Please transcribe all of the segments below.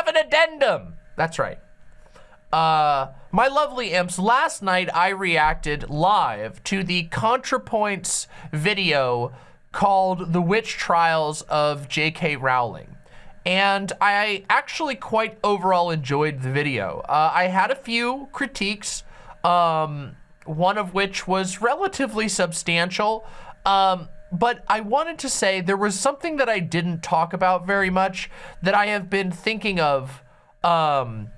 have an addendum. That's right. Uh, my lovely imps, last night I reacted live to the ContraPoints video called The Witch Trials of J.K. Rowling. And I actually quite overall enjoyed the video. Uh, I had a few critiques, um, one of which was relatively substantial. Um, but I wanted to say there was something that I didn't talk about very much that I have been thinking of um,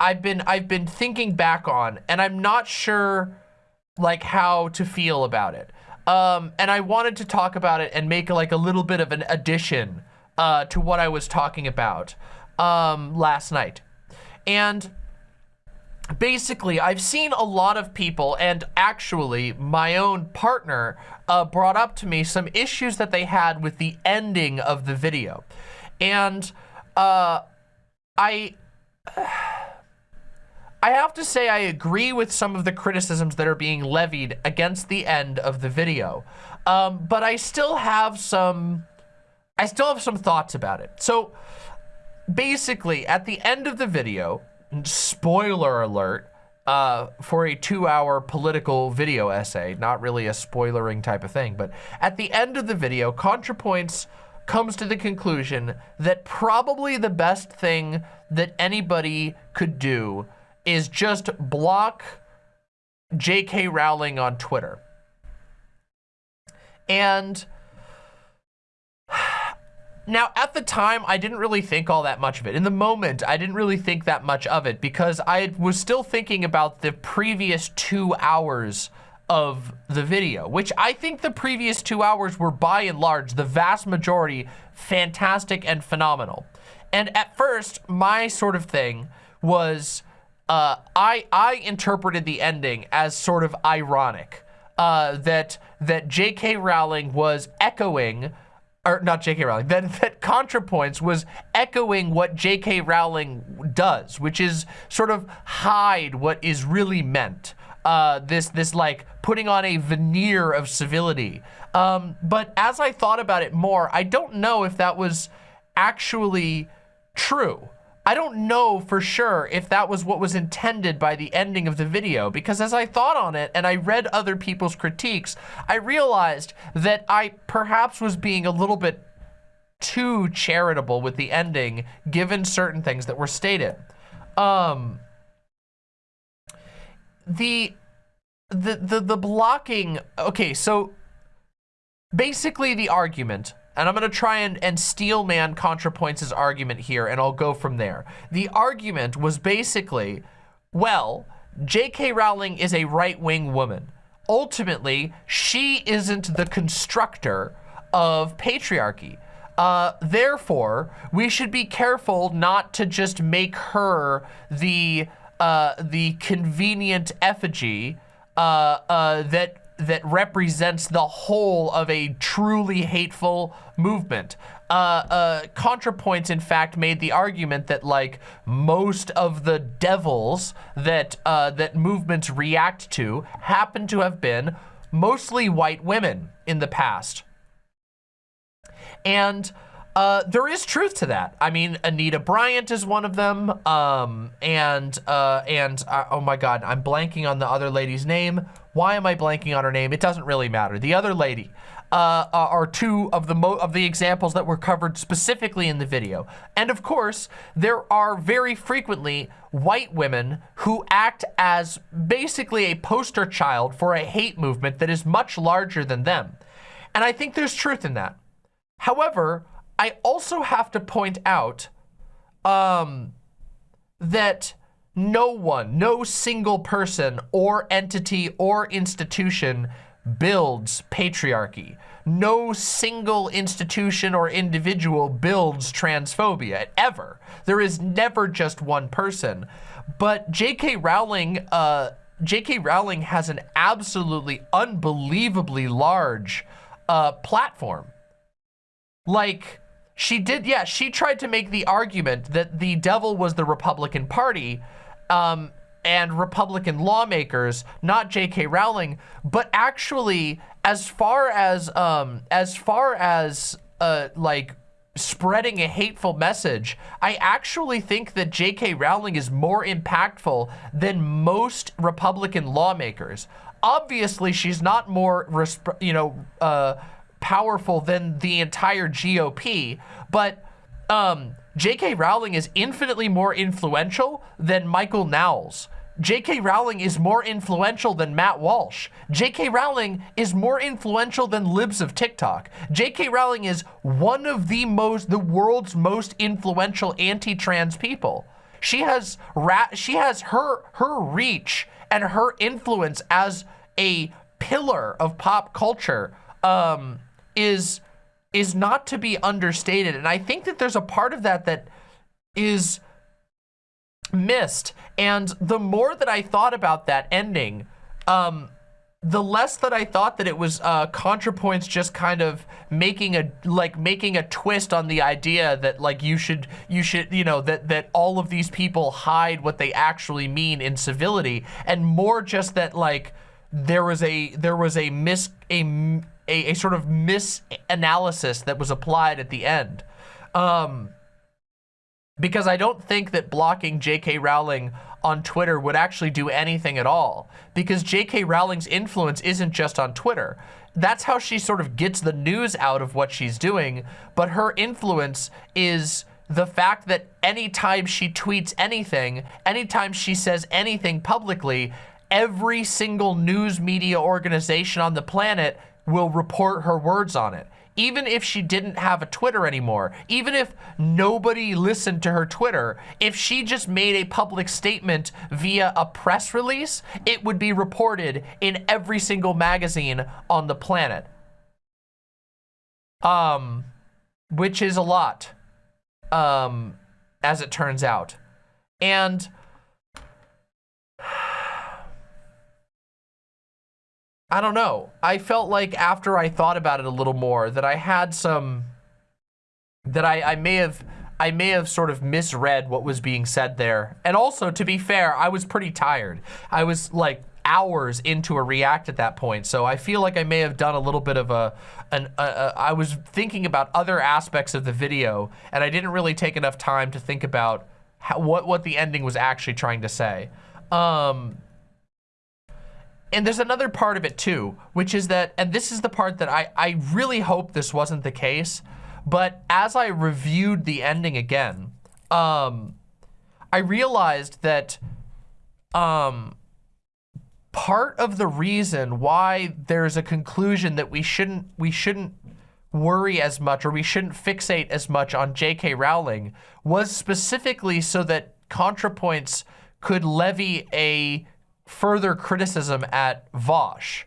I've been I've been thinking back on, and I'm not sure like how to feel about it. Um, and I wanted to talk about it and make like a little bit of an addition uh, to what I was talking about um, last night. And basically, I've seen a lot of people, and actually my own partner uh, brought up to me some issues that they had with the ending of the video. And uh, I... I have to say I agree with some of the criticisms that are being levied against the end of the video. Um, but I still have some, I still have some thoughts about it. So basically at the end of the video, spoiler alert, uh, for a two hour political video essay, not really a spoilering type of thing, but at the end of the video, ContraPoints comes to the conclusion that probably the best thing that anybody could do is just block J.K. Rowling on Twitter. And now at the time, I didn't really think all that much of it. In the moment, I didn't really think that much of it because I was still thinking about the previous two hours of the video, which I think the previous two hours were by and large, the vast majority, fantastic and phenomenal. And at first, my sort of thing was uh, I I interpreted the ending as sort of ironic. Uh, that that J.K. Rowling was echoing, or not J.K. Rowling, that that ContraPoints was echoing what J.K. Rowling does, which is sort of hide what is really meant. Uh, this this like putting on a veneer of civility. Um, but as I thought about it more, I don't know if that was actually true. I don't know for sure if that was what was intended by the ending of the video because as I thought on it and I read other people's critiques, I realized that I perhaps was being a little bit too charitable with the ending given certain things that were stated. Um, the, the, the, the blocking, okay, so basically the argument and I'm going to try and, and steel man ContraPoints' argument here, and I'll go from there. The argument was basically, well, J.K. Rowling is a right-wing woman. Ultimately, she isn't the constructor of patriarchy. Uh, therefore, we should be careful not to just make her the uh, the convenient effigy uh, uh that that represents the whole of a truly hateful movement. Uh, uh, ContraPoints, in fact, made the argument that like most of the devils that uh, that movements react to happen to have been mostly white women in the past. And uh, there is truth to that. I mean, Anita Bryant is one of them. Um, and, uh, and, uh, oh my God, I'm blanking on the other lady's name. Why am I blanking on her name? It doesn't really matter. The other lady, uh, uh, are two of the of the examples that were covered specifically in the video. And of course, there are very frequently white women who act as basically a poster child for a hate movement that is much larger than them. And I think there's truth in that. However, I also have to point out um, that no one, no single person or entity or institution builds patriarchy. No single institution or individual builds transphobia, ever. There is never just one person. But J.K. Rowling, uh, J.K. Rowling has an absolutely unbelievably large uh, platform. Like, she did, yeah, she tried to make the argument that the devil was the Republican Party um, and Republican lawmakers, not J.K. Rowling, but actually, as far as, um, as far as, uh, like, spreading a hateful message. I actually think that J.K. Rowling is more impactful than most Republican lawmakers. Obviously, she's not more, you know, uh, powerful than the entire GOP, but um, J.K. Rowling is infinitely more influential than Michael Knowles. J.K. Rowling is more influential than Matt Walsh. J.K. Rowling is more influential than libs of TikTok. J.K. Rowling is one of the most, the world's most influential anti-trans people. She has rat, she has her, her reach and her influence as a pillar of pop culture um, is, is not to be understated. And I think that there's a part of that that is missed. And the more that I thought about that ending, um, the less that I thought that it was uh, ContraPoints just kind of making a like making a twist on the idea that like you should you should you know that that all of these people hide what they actually mean in civility and more just that like there was a there was a mis a a, a sort of misanalysis that was applied at the end. Um, because I don't think that blocking J.K. Rowling on Twitter would actually do anything at all because J.K. Rowling's influence isn't just on Twitter. That's how she sort of gets the news out of what she's doing, but her influence is the fact that anytime she tweets anything, anytime she says anything publicly, every single news media organization on the planet will report her words on it even if she didn't have a Twitter anymore, even if nobody listened to her Twitter, if she just made a public statement via a press release, it would be reported in every single magazine on the planet. Um, which is a lot, um, as it turns out. And I don't know. I felt like after I thought about it a little more that I had some, that I, I may have, I may have sort of misread what was being said there. And also, to be fair, I was pretty tired. I was like hours into a react at that point. So I feel like I may have done a little bit of a, an, a, a I was thinking about other aspects of the video and I didn't really take enough time to think about how, what, what the ending was actually trying to say. Um, and there's another part of it too, which is that, and this is the part that I, I really hope this wasn't the case, but as I reviewed the ending again, um, I realized that um, part of the reason why there's a conclusion that we shouldn't we shouldn't worry as much or we shouldn't fixate as much on J.K. Rowling was specifically so that ContraPoints could levy a further criticism at Vaush.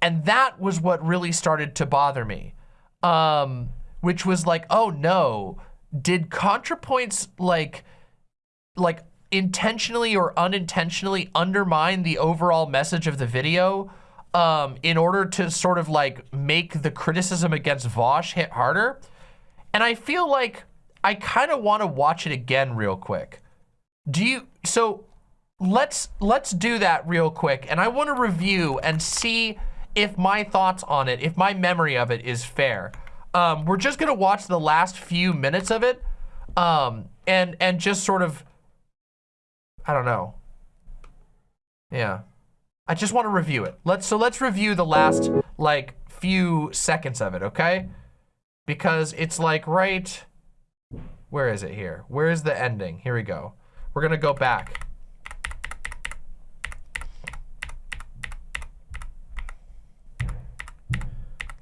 And that was what really started to bother me. Um, which was like, oh no, did ContraPoints like, like intentionally or unintentionally undermine the overall message of the video um, in order to sort of like make the criticism against Vaush hit harder? And I feel like I kind of want to watch it again real quick. Do you, so let's let's do that real quick. And I want to review and see if my thoughts on it, if my memory of it is fair. Um, we're just gonna watch the last few minutes of it, um, and and just sort of, I don't know. Yeah, I just want to review it. Let's so let's review the last like few seconds of it, okay? Because it's like right, where is it here? Where is the ending? Here we go. We're gonna go back.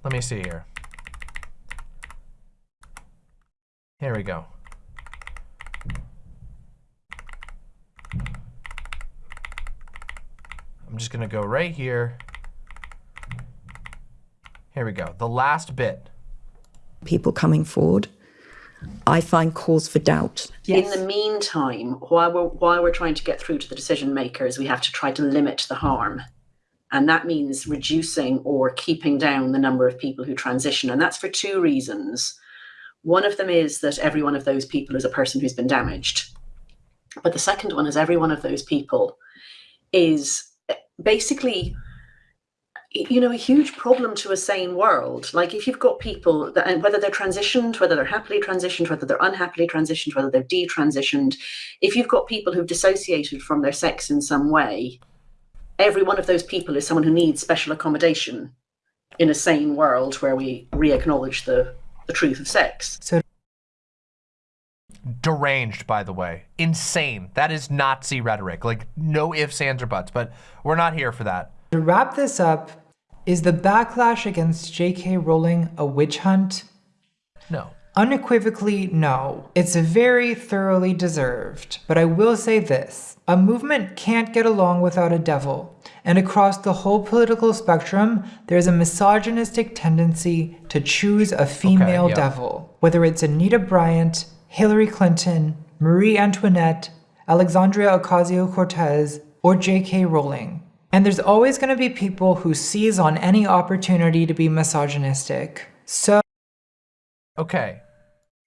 Let me see here. Here we go. I'm just gonna go right here. Here we go, the last bit. People coming forward, I find cause for doubt. Yes. In the meantime, while we're, while we're trying to get through to the decision makers, we have to try to limit the harm. And that means reducing or keeping down the number of people who transition. And that's for two reasons. One of them is that every one of those people is a person who's been damaged. But the second one is every one of those people is basically you know, a huge problem to a sane world. Like if you've got people that, and whether they're transitioned, whether they're happily transitioned, whether they're unhappily transitioned, whether they're detransitioned, if you've got people who've dissociated from their sex in some way, every one of those people is someone who needs special accommodation in a sane world where we re-acknowledge the, the truth of sex. So deranged, by the way. Insane. That is Nazi rhetoric. Like, no ifs, ands, or buts, but we're not here for that. to wrap this up, is the backlash against J.K. Rowling a witch hunt? No. Unequivocally, no. It's very thoroughly deserved. But I will say this a movement can't get along without a devil. And across the whole political spectrum, there's a misogynistic tendency to choose a female yeah. devil. Whether it's Anita Bryant, Hillary Clinton, Marie Antoinette, Alexandria Ocasio Cortez, or J.K. Rowling. And there's always going to be people who seize on any opportunity to be misogynistic. So, Okay.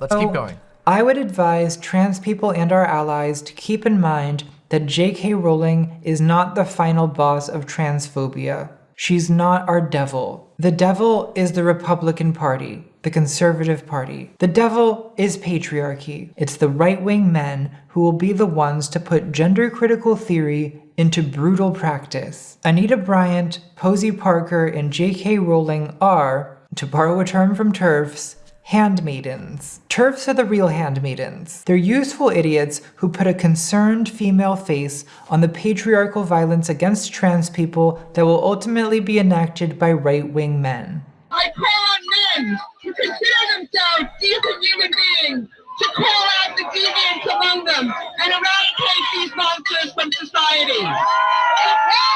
Let's keep going. I would advise trans people and our allies to keep in mind that J.K. Rowling is not the final boss of transphobia. She's not our devil. The devil is the Republican Party, the Conservative Party. The devil is patriarchy. It's the right wing men who will be the ones to put gender critical theory into brutal practice. Anita Bryant, Posie Parker, and J.K. Rowling are, to borrow a term from TERFs, handmaidens. TERFs are the real handmaidens. They're useful idiots who put a concerned female face on the patriarchal violence against trans people that will ultimately be enacted by right-wing men. I call on men to consider themselves decent human beings, to call out the deviants among them, and eradicate these monsters from society.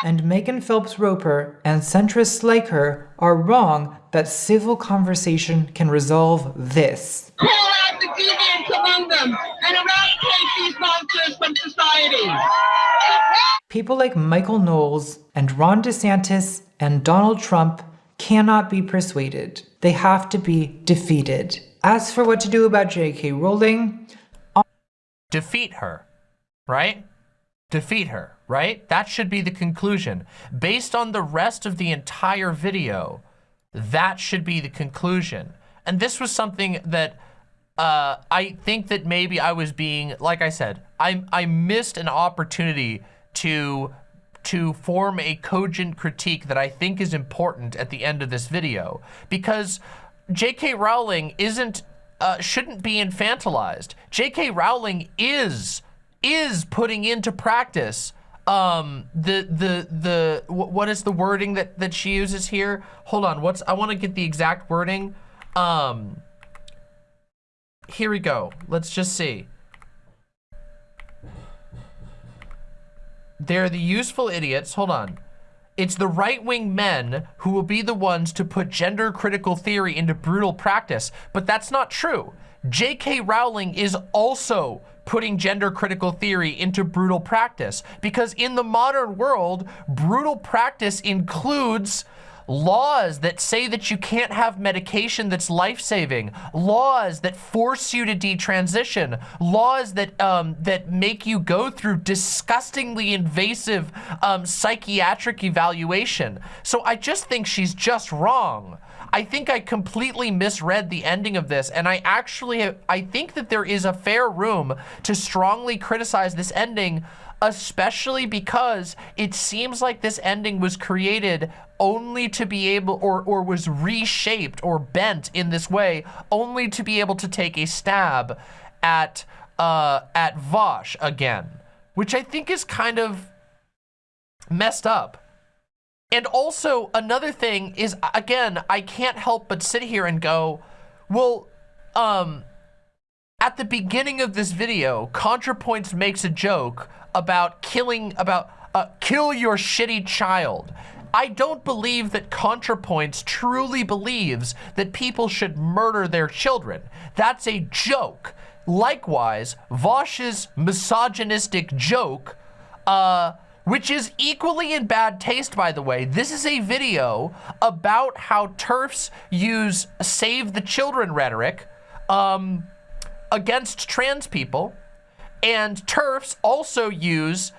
And Megan Phelps Roper and centrists like her are wrong that civil conversation can resolve this. Call out the deviants among them, and eradicate these monsters from society. People like Michael Knowles and Ron DeSantis and Donald Trump cannot be persuaded. They have to be defeated. As for what to do about J.K. Rowling, Defeat her, right? Defeat her, right? That should be the conclusion. Based on the rest of the entire video, that should be the conclusion. And this was something that uh, I think that maybe I was being, like I said, I, I missed an opportunity to to form a cogent critique that I think is important at the end of this video because J.K. Rowling isn't uh, shouldn't be infantilized. J.K. Rowling is is putting into practice um the the the wh- what is the wording that that she uses here hold on what's i want to get the exact wording um here we go let's just see they're the useful idiots. Hold on. It's the right-wing men who will be the ones to put gender critical theory into brutal practice but that's not true. J.k rowling is also putting gender critical theory into brutal practice because in the modern world, brutal practice includes laws that say that you can't have medication that's life-saving, laws that force you to detransition, laws that um, that make you go through disgustingly invasive um, psychiatric evaluation. So I just think she's just wrong. I think I completely misread the ending of this, and I actually, I think that there is a fair room to strongly criticize this ending, especially because it seems like this ending was created only to be able, or, or was reshaped or bent in this way, only to be able to take a stab at, uh, at Vaush again, which I think is kind of messed up. And also another thing is, again, I can't help but sit here and go, well, um, at the beginning of this video, ContraPoints makes a joke about killing, about, uh, kill your shitty child. I don't believe that ContraPoints truly believes that people should murder their children. That's a joke. Likewise, Vaush's misogynistic joke, uh, which is equally in bad taste, by the way. This is a video about how TERFs use save the children rhetoric um, against trans people. And TERFs also use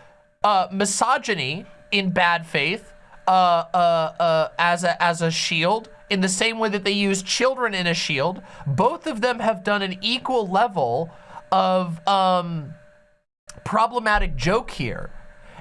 uh, misogyny in bad faith uh, uh, uh, as a as a shield in the same way that they use children in a shield. Both of them have done an equal level of um, problematic joke here,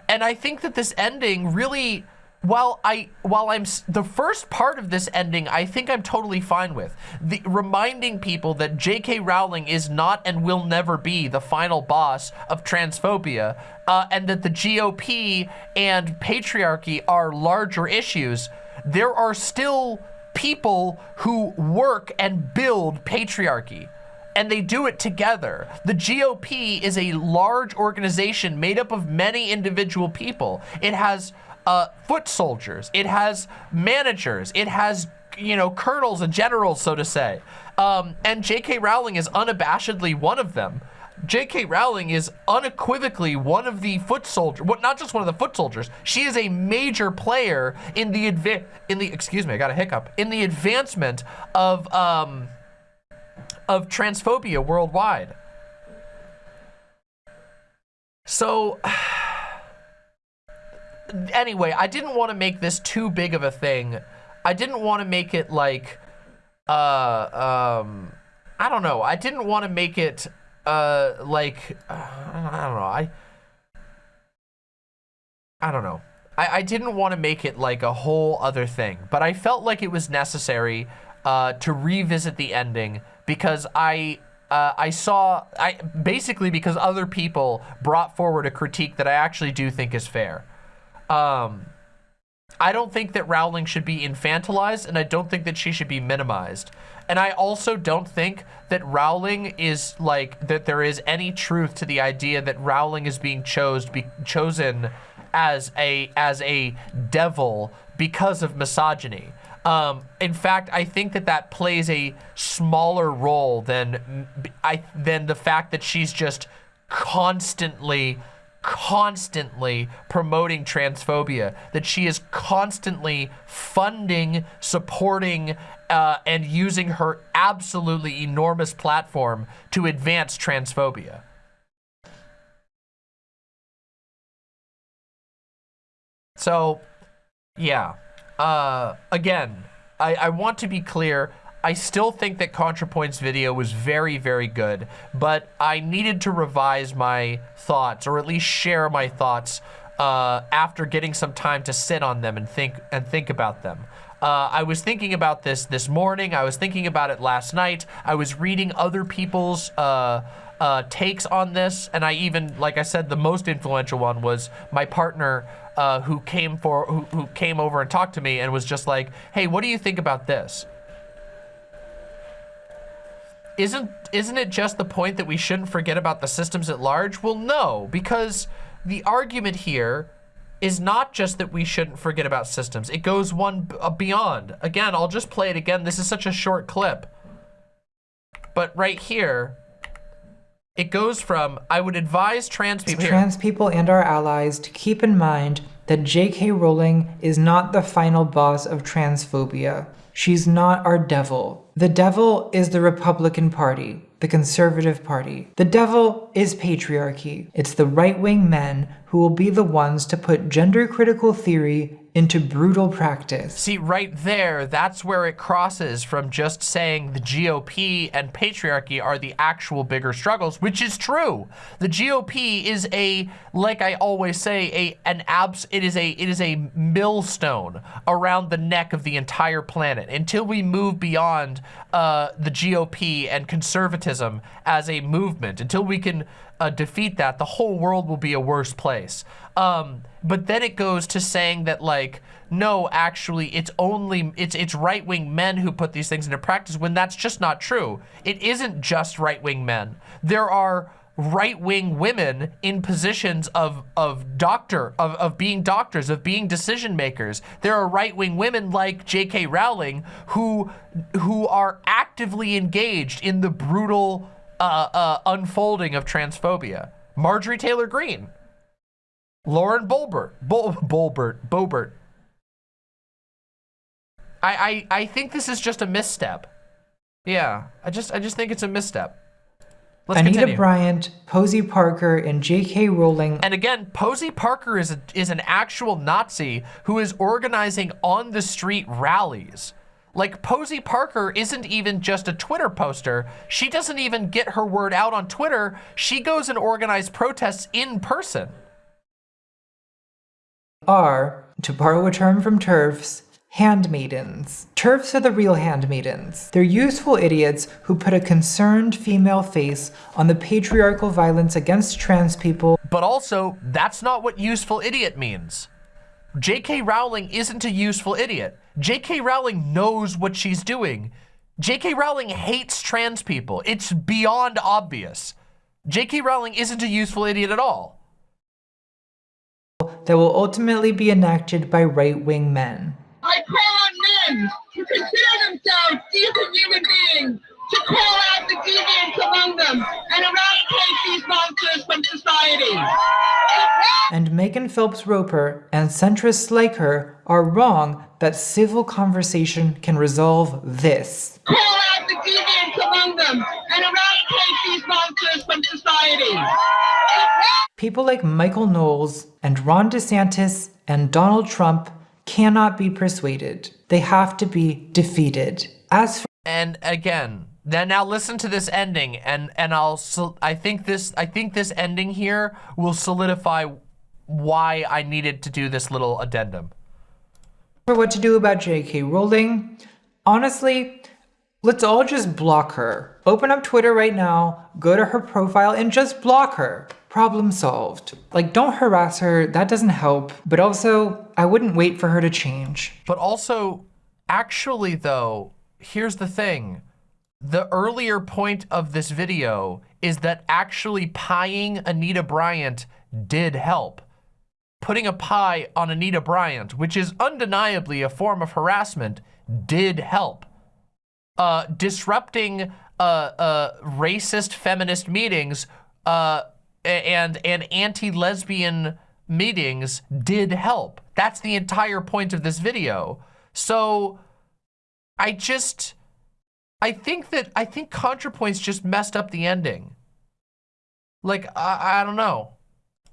and I think that this ending really while I while I'm the first part of this ending, I think I'm totally fine with the reminding people that J.K. Rowling is not and will never be the final boss of transphobia, uh, and that the GOP and patriarchy are larger issues. There are still people who work and build patriarchy and they do it together. The GOP is a large organization made up of many individual people. It has uh, foot soldiers. It has managers. It has, you know, colonels and generals, so to say. Um, and J.K. Rowling is unabashedly one of them. J.K. Rowling is unequivocally one of the foot soldiers, well, not just one of the foot soldiers. She is a major player in the adva in the excuse me, I got a hiccup in the advancement of um, of transphobia worldwide. So anyway, I didn't want to make this too big of a thing. I didn't want to make it like, uh, um, I don't know. I didn't want to make it, uh, like, uh, I don't know. I, I don't know. I, I didn't want to make it like a whole other thing, but I felt like it was necessary, uh, to revisit the ending because I, uh, I saw, I basically because other people brought forward a critique that I actually do think is fair. Um, I don't think that Rowling should be infantilized, and I don't think that she should be minimized. And I also don't think that Rowling is like, that there is any truth to the idea that Rowling is being chose, be, chosen as a, as a devil because of misogyny. Um, in fact, I think that that plays a smaller role than, I, than the fact that she's just constantly constantly promoting transphobia, that she is constantly funding, supporting, uh, and using her absolutely enormous platform to advance transphobia. So, yeah. Uh, again, I, I want to be clear. I still think that ContraPoint's video was very, very good, but I needed to revise my thoughts, or at least share my thoughts uh, after getting some time to sit on them and think and think about them. Uh, I was thinking about this this morning. I was thinking about it last night. I was reading other people's uh, uh, takes on this, and I even, like I said, the most influential one was my partner uh, who came for who, who came over and talked to me and was just like, "Hey, what do you think about this?" Isn't isn't it just the point that we shouldn't forget about the systems at large? Well, no, because the argument here is not just that we shouldn't forget about systems. It goes one uh, beyond. Again, I'll just play it again. This is such a short clip. But right here, it goes from, I would advise trans people- Trans people and our allies to keep in mind that J.K. Rowling is not the final boss of transphobia. She's not our devil. The devil is the Republican Party, the Conservative Party. The devil is patriarchy. It's the right-wing men who will be the ones to put gender-critical theory into brutal practice. See, right there, that's where it crosses from just saying the GOP and patriarchy are the actual bigger struggles, which is true. The GOP is a, like I always say, a an abs. It is a it is a millstone around the neck of the entire planet until we move beyond uh, the GOP and conservatism as a movement. Until we can uh, defeat that, the whole world will be a worse place. Um, but then it goes to saying that like, no, actually, it's only, it's, it's right-wing men who put these things into practice when that's just not true. It isn't just right-wing men. There are right-wing women in positions of, of doctor, of, of being doctors, of being decision makers. There are right-wing women like J.K. Rowling who, who are actively engaged in the brutal uh, uh, unfolding of transphobia. Marjorie Taylor Greene, Lauren Boebert, Bol Bolbert, Boebert. I, I, I think this is just a misstep. Yeah, I just, I just think it's a misstep. Let's Anita continue. Bryant, Posie Parker, and J.K. Rowling And again, Posey Parker is a, is an actual Nazi who is organizing on the street rallies. Like Posie Parker isn't even just a Twitter poster. She doesn't even get her word out on Twitter. She goes and organizes protests in person. are, to borrow a term from TERFs, handmaidens. TERFs are the real handmaidens. They're useful idiots who put a concerned female face on the patriarchal violence against trans people But also, that's not what useful idiot means. J.K. Rowling isn't a useful idiot. J.K. Rowling knows what she's doing. J.K. Rowling hates trans people. It's beyond obvious. J.K. Rowling isn't a useful idiot at all. that will ultimately be enacted by right-wing men. I call on men to consider themselves decent human beings to call out the deviants among them and eradicate these monsters from society. And Megan Phelps Roper and centrists like her are wrong that civil conversation can resolve this. Call out the deviants among them and eradicate these monsters from society. People like Michael Knowles and Ron DeSantis and Donald Trump cannot be persuaded. They have to be defeated. As for And again, then now listen to this ending, and and I'll I think this I think this ending here will solidify why I needed to do this little addendum. for what to do about J.K. Rowling, honestly, let's all just block her. Open up Twitter right now, go to her profile, and just block her. Problem solved. Like, don't harass her, that doesn't help. But also, I wouldn't wait for her to change. But also, actually though, here's the thing. The earlier point of this video is that actually pieing Anita Bryant did help. Putting a pie on Anita Bryant, which is undeniably a form of harassment, did help. Uh, disrupting uh, uh, racist feminist meetings uh, and, and anti-lesbian meetings did help. That's the entire point of this video. So I just, I think that, I think ContraPoints just messed up the ending. Like, I, I don't know.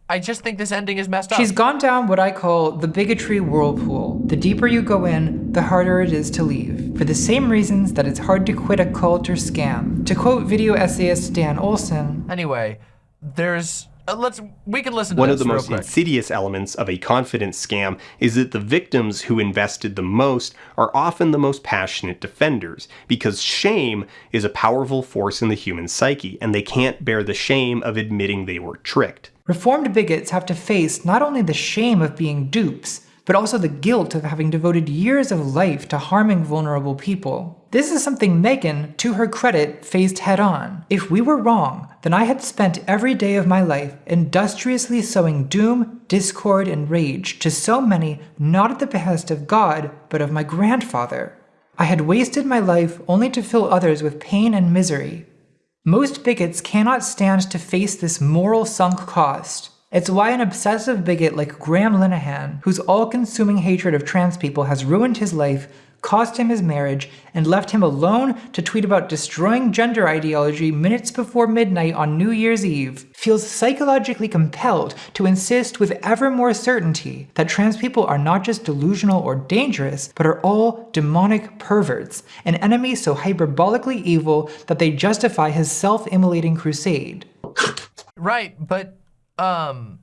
I just think this ending is messed up. She's gone down what I call the bigotry whirlpool. The deeper you go in, the harder it is to leave. For the same reasons that it's hard to quit a cult or scam. To quote video essayist Dan Olson, Anyway, there's, uh, let's, we can listen to One this of the most quick. insidious elements of a confidence scam is that the victims who invested the most are often the most passionate defenders, because shame is a powerful force in the human psyche, and they can't bear the shame of admitting they were tricked. Reformed bigots have to face not only the shame of being dupes, but also the guilt of having devoted years of life to harming vulnerable people. This is something Megan, to her credit, faced head on. If we were wrong, then I had spent every day of my life industriously sowing doom, discord, and rage to so many not at the behest of God, but of my grandfather. I had wasted my life only to fill others with pain and misery, most bigots cannot stand to face this moral sunk cost. It's why an obsessive bigot like Graham Linehan, whose all consuming hatred of trans people has ruined his life, cost him his marriage, and left him alone to tweet about destroying gender ideology minutes before midnight on New Year's Eve, feels psychologically compelled to insist with ever more certainty that trans people are not just delusional or dangerous, but are all demonic perverts, an enemy so hyperbolically evil that they justify his self-immolating crusade. Right, but um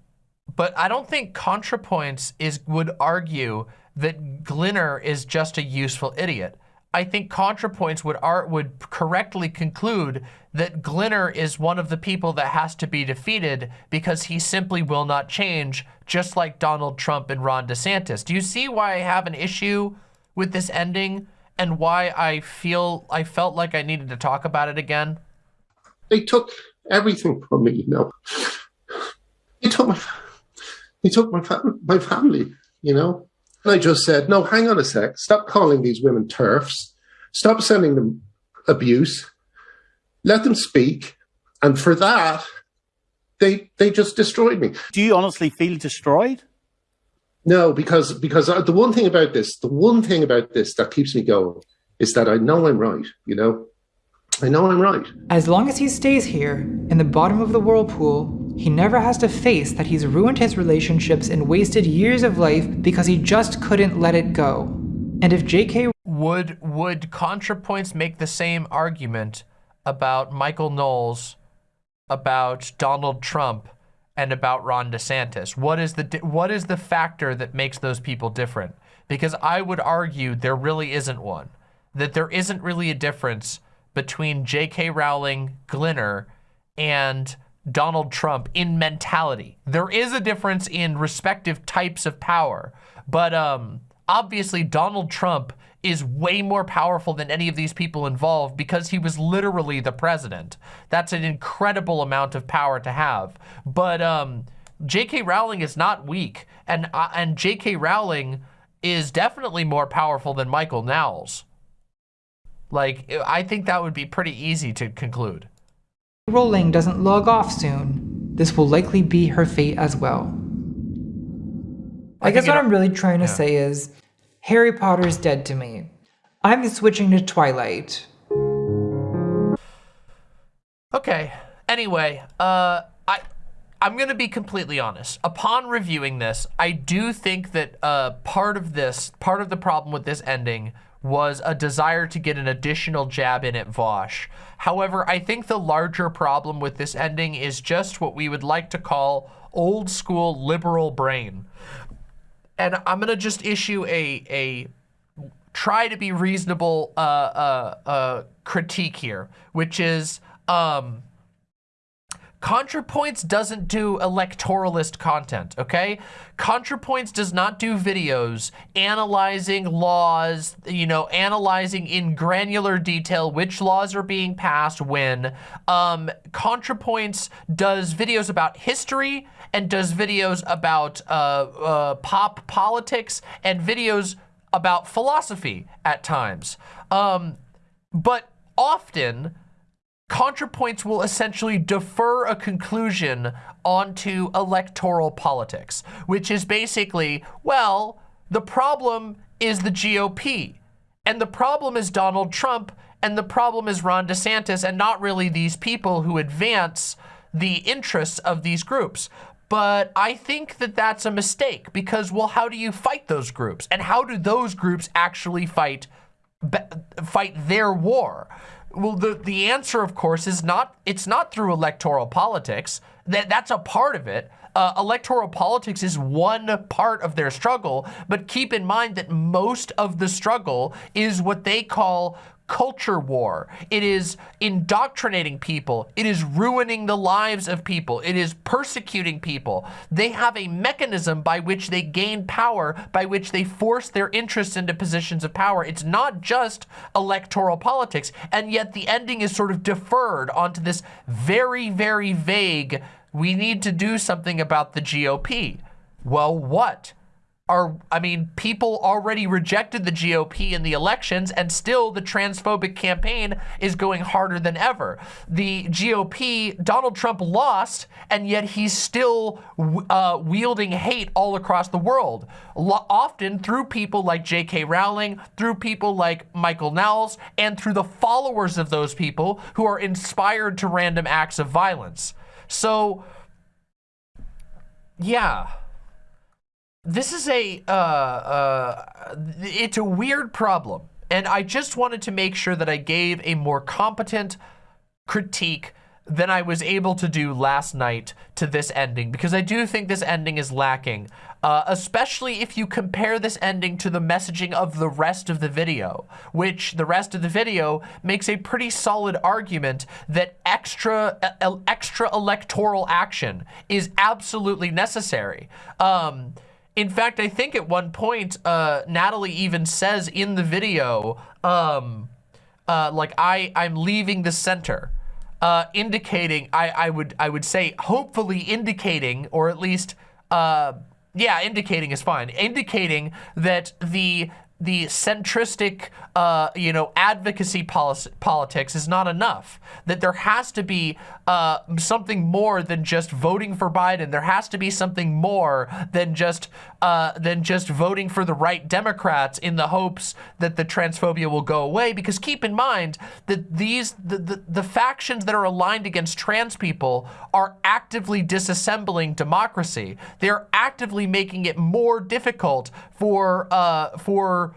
but I don't think ContraPoints is would argue that Glinner is just a useful idiot. I think ContraPoints would art would correctly conclude that Glinner is one of the people that has to be defeated because he simply will not change, just like Donald Trump and Ron DeSantis. Do you see why I have an issue with this ending and why I feel I felt like I needed to talk about it again? They took everything from me, you know. They took my, they took my, my family, you know. And I just said, no, hang on a sec. Stop calling these women TERFs. Stop sending them abuse. Let them speak. And for that, they they just destroyed me. Do you honestly feel destroyed? No, because because uh, the one thing about this, the one thing about this that keeps me going is that I know I'm right. You know, I know I'm right. As long as he stays here, in the bottom of the whirlpool, he never has to face that he's ruined his relationships and wasted years of life because he just couldn't let it go. And if JK Would would ContraPoints make the same argument about Michael Knowles, about Donald Trump, and about Ron DeSantis? What is the what is the factor that makes those people different? Because I would argue there really isn't one. That there isn't really a difference between J.K. Rowling, Glinner, and Donald Trump in mentality. There is a difference in respective types of power, but um, obviously Donald Trump is way more powerful than any of these people involved because he was literally the president. That's an incredible amount of power to have. But um, J.K. Rowling is not weak, and uh, and J.K. Rowling is definitely more powerful than Michael Knowles. Like, I think that would be pretty easy to conclude. Rowling doesn't log off soon, this will likely be her fate as well. I, I guess what I'm really trying to yeah. say is Harry Potter's dead to me. I'm switching to Twilight. Okay. Anyway, uh, I, I'm gonna be completely honest. Upon reviewing this, I do think that uh, part of this, part of the problem with this ending was a desire to get an additional jab in at Vaush. However, I think the larger problem with this ending is just what we would like to call old school liberal brain. And I'm gonna just issue a a try to be reasonable uh, uh, uh, critique here, which is um, ContraPoints doesn't do electoralist content, okay? ContraPoints does not do videos analyzing laws, you know, analyzing in granular detail which laws are being passed when. Um, ContraPoints does videos about history and does videos about uh, uh, pop politics and videos about philosophy at times. Um, but often, ContraPoints will essentially defer a conclusion onto electoral politics, which is basically, well, the problem is the GOP, and the problem is Donald Trump, and the problem is Ron DeSantis, and not really these people who advance the interests of these groups. But I think that that's a mistake because, well, how do you fight those groups? And how do those groups actually fight fight their war? Well, the, the answer, of course, is not, it's not through electoral politics. That, that's a part of it. Uh, electoral politics is one part of their struggle, but keep in mind that most of the struggle is what they call culture war. It is indoctrinating people. It is ruining the lives of people. It is persecuting people. They have a mechanism by which they gain power, by which they force their interests into positions of power. It's not just electoral politics, and yet the ending is sort of deferred onto this very, very vague, we need to do something about the GOP. Well, what? are, I mean, people already rejected the GOP in the elections, and still the transphobic campaign is going harder than ever. The GOP, Donald Trump lost, and yet he's still uh, wielding hate all across the world, Lo- often through people like J.K. Rowling, through people like Michael Knowles, and through the followers of those people who are inspired to random acts of violence. So, yeah. This is a uh, uh, it's a weird problem. And i just wanted to make sure that i gave a more competent critique than i was able to do last night to this ending because i do think this ending is lacking uh, especially if you compare this ending to the messaging of the rest of the video which the rest of the video makes a pretty solid argument that extra uh, extra electoral action is absolutely necessary. Um, in fact, I think at one point, uh, Natalie even says in the video, um, uh, like I, I'm leaving the center, uh, indicating, I, I would, I would say, hopefully indicating, or at least, uh, yeah, indicating is fine, indicating that the the centristic, uh, you know, advocacy policy, politics is not enough. That there has to be uh, something more than just voting for Biden. There has to be something more than just uh, than just voting for the right Democrats in the hopes that the transphobia will go away. Because keep in mind that these the, the, the factions that are aligned against trans people are actively disassembling democracy. They're actively making it more difficult for uh, for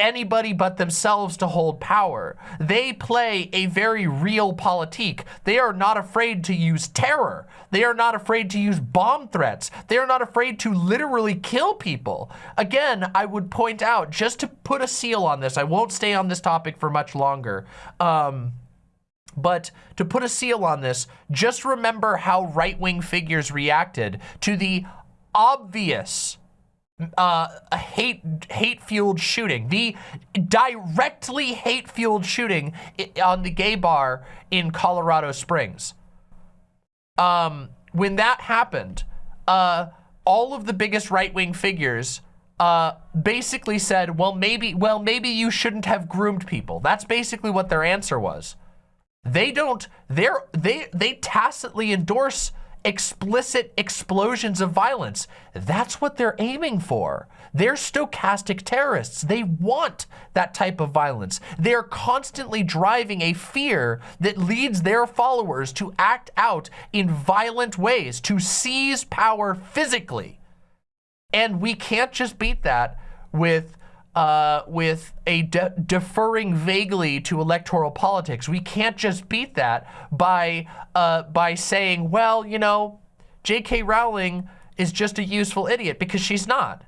anybody but themselves to hold power. They play a very realpolitik. They are not afraid to use terror. They are not afraid to use bomb threats. They are not afraid to literally kill people. Again, I would point out, just to put a seal on this, I won't stay on this topic for much longer. Um, but to put a seal on this, just remember how right-wing figures reacted to the obvious uh, a hate hate-fueled shooting, the directly hate-fueled shooting on the gay bar in Colorado Springs. Um, when that happened, uh, all of the biggest right-wing figures uh, basically said, well, maybe, well, maybe you shouldn't have groomed people. That's basically what their answer was. They don't, they're, they, they tacitly endorse explicit explosions of violence. That's what they're aiming for. They're stochastic terrorists. They want that type of violence. They're constantly driving a fear that leads their followers to act out in violent ways, to seize power physically. And we can't just beat that with uh, with a de deferring vaguely to electoral politics. We can't just beat that by uh, by saying, well, you know, J.K. Rowling is just a useful idiot because she's not.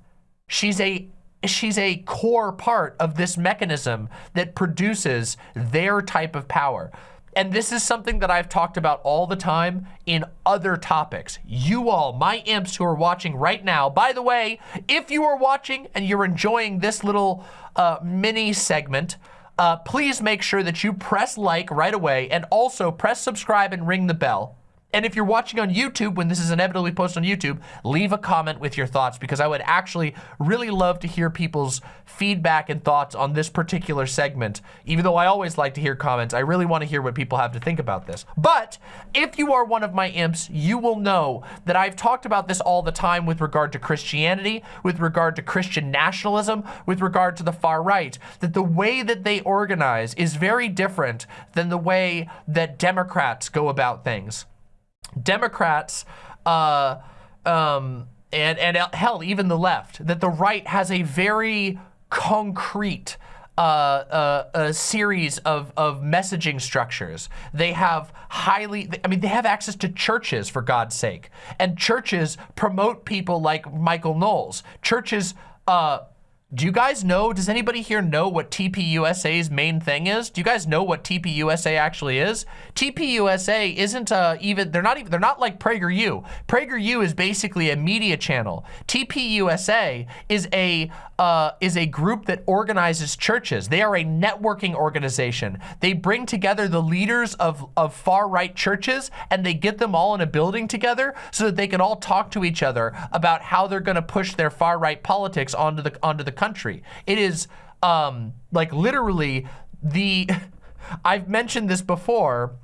She's a she's a core part of this mechanism that produces their type of power. And this is something that I've talked about all the time in other topics. You all, my imps who are watching right now, by the way, if you are watching and you're enjoying this little uh, mini segment, uh, please make sure that you press like right away and also press subscribe and ring the bell. And if you're watching on YouTube, when this is inevitably posted on YouTube, leave a comment with your thoughts because I would actually really love to hear people's feedback and thoughts on this particular segment. Even though I always like to hear comments, I really want to hear what people have to think about this. But if you are one of my imps, you will know that I've talked about this all the time with regard to Christianity, with regard to Christian nationalism, with regard to the far right, that the way that they organize is very different than the way that Democrats go about things. Democrats, uh, um, and, and hell, even the left, that the right has a very concrete uh, uh, a series of, of messaging structures. They have highly, I mean, they have access to churches, for God's sake. And churches promote people like Michael Knowles. Churches uh, do you guys know, does anybody here know what TPUSA's main thing is? Do you guys know what TPUSA actually is? TPUSA isn't uh, even, they're not even, they're not like PragerU. PragerU is basically a media channel. TPUSA is a, uh, is a group that organizes churches. They are a networking organization. They bring together the leaders of, of far-right churches and they get them all in a building together so that they can all talk to each other about how they're gonna push their far-right politics onto the, onto the country. It is um, like literally the, I've mentioned this before,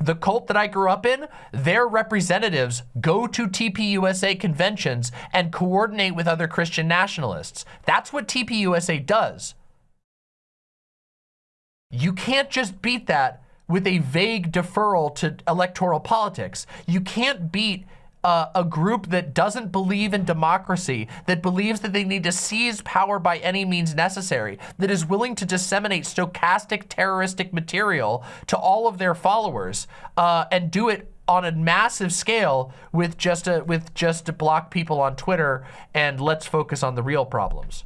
the cult that I grew up in, their representatives go to TPUSA conventions and coordinate with other Christian nationalists. That's what TPUSA does. You can't just beat that with a vague deferral to electoral politics. You can't beat uh, a group that doesn't believe in democracy, that believes that they need to seize power by any means necessary, that is willing to disseminate stochastic terroristic material to all of their followers uh, and do it on a massive scale with just a, with just to block people on Twitter and let's focus on the real problems.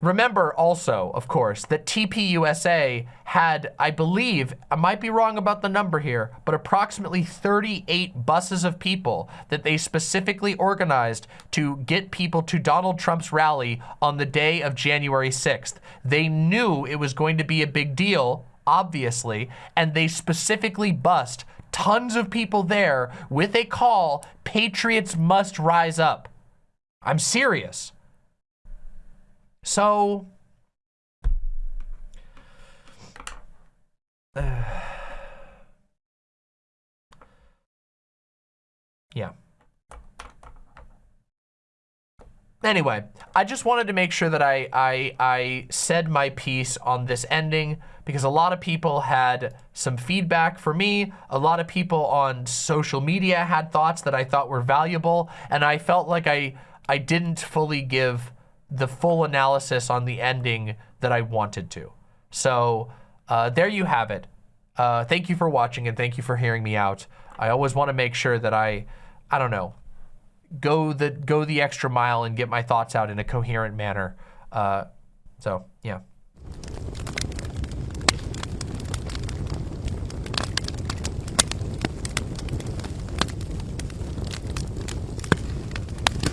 Remember also, of course, that TPUSA had, I believe, I might be wrong about the number here, but approximately 38 buses of people that they specifically organized to get people to Donald Trump's rally on the day of January 6th. They knew it was going to be a big deal, obviously, and they specifically bussed tons of people there with a call, Patriots must rise up. I'm serious. So, yeah. Anyway, I just wanted to make sure that I, I, I said my piece on this ending because a lot of people had some feedback for me. A lot of people on social media had thoughts that I thought were valuable. And I felt like I, I didn't fully give the full analysis on the ending that I wanted to. So uh, there you have it. Uh, thank you for watching and thank you for hearing me out. I always want to make sure that I, I don't know, go the go the extra mile and get my thoughts out in a coherent manner. Uh, so yeah.